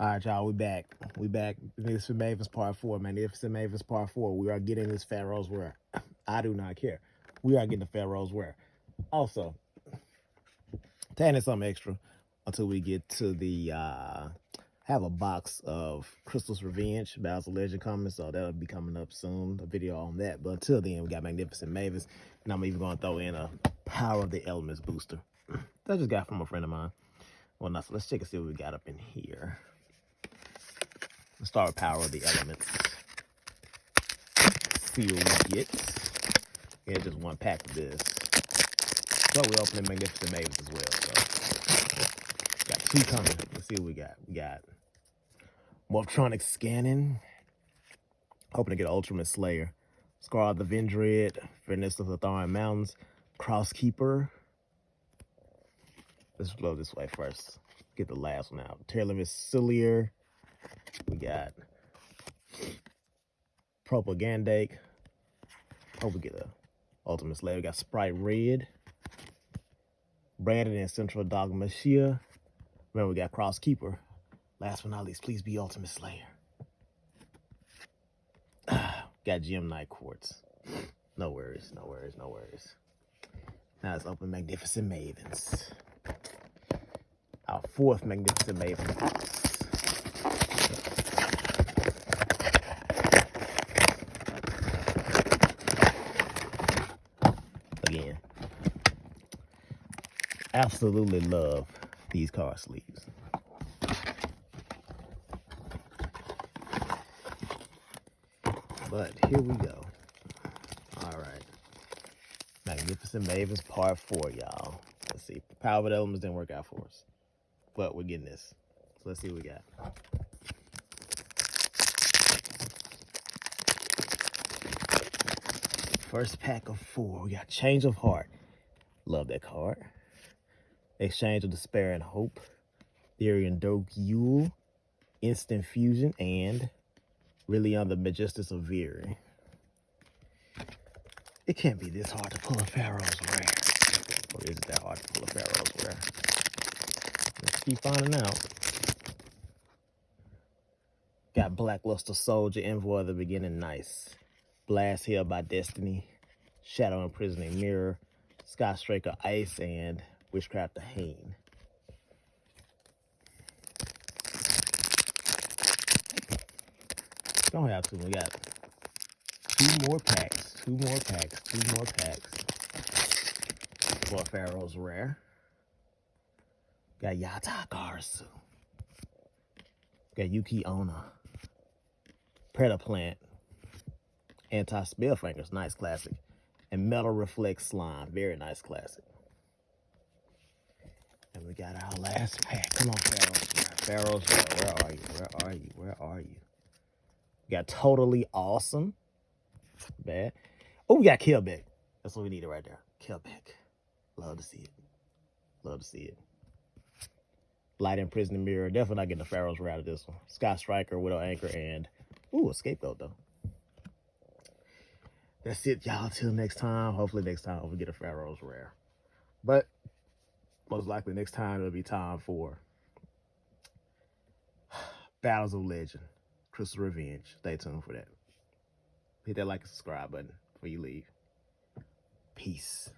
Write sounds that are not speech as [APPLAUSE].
All right, y'all, we back. We back. Magnificent Mavens Part 4. Magnificent Mavens Part 4. We are getting this Pharaoh's Rare. [COUGHS] I do not care. We are getting the Pharaoh's Rare. Also, taking something extra until we get to the uh have a box of Crystal's Revenge, of Legend coming, so that'll be coming up soon, a video on that. But until then, we got Magnificent Mavens, and I'm even going to throw in a Power of the Elements booster. [COUGHS] that I just got from a friend of mine. Well, now, so let's check and see what we got up in here. Start with Power of the Elements. What we get. Yeah, just one pack of this. So we opening Magnificent Mavens as well. So got two coming. Let's see what we got. We got Morphtronic Scanning. Hoping to get Ultimate Slayer. Scar of the Vendread. Furnace of the Thorn Mountains. Crosskeeper. Let's blow this way first. Get the last one out. Tearless Cillier. We got Propagandake. Hope we get a Ultimate Slayer. We got Sprite Red. Branded in Central Dogma Shia. Remember, we got Crosskeeper. Last but not least, please be Ultimate Slayer. [SIGHS] got Gem Knight Quartz. No worries, no worries, no worries. Now let's open Magnificent Mavens. Our fourth Magnificent Maven box. Again, absolutely love these card sleeves. But here we go. All right. Magnificent Mavens Part 4, y'all. Let's see. Power of the Elements didn't work out for us. But we're getting this. So let's see what we got. First pack of four. We got Change of Heart. Love that card. Exchange of Despair and Hope. Therian Doke Yule. Instant Fusion. And Rilliona the Magistus of Verre. It can't be this hard to pull a Pharaoh's Rare. Or is it that hard to pull a Pharaoh's Rare? Let's keep finding out. Got Black Luster Soldier, Envoy of the Beginning, nice. Blast Hill by Destiny, Shadow Imprisoning Mirror, Sky Striker Ice, and Witchcrafter Haine. Don't have to. We got two more packs, two more packs, two more packs for Pharaoh's Rare. Got Yata-Garasu. Got Yuki-Onna. Predator Plant. Anti-Spell Fingers, nice classic. And Metal Reflect Slime, very nice classic. We got our last pack. Come on, Pharaoh's Pharaoh's where are you? Where are you? Where are you? We got Totally Awesome. Bad. Oh, we got Killbeck. That's what we needed right there. Killbeck. Love to see it. Love to see it. Light Imprisoned Mirror. Definitely not getting the Pharaoh's Rare out of this one. Sky Striker, Widow Anchor, and... Ooh, a Scapegoat, though. That's it, y'all. Till next time. Hopefully next time we get a Pharaoh's Rare. But most likely next time it'll be time for Battles of Legend. Crystal Revenge. Stay tuned for that. Hit that like and subscribe button before you leave. Peace.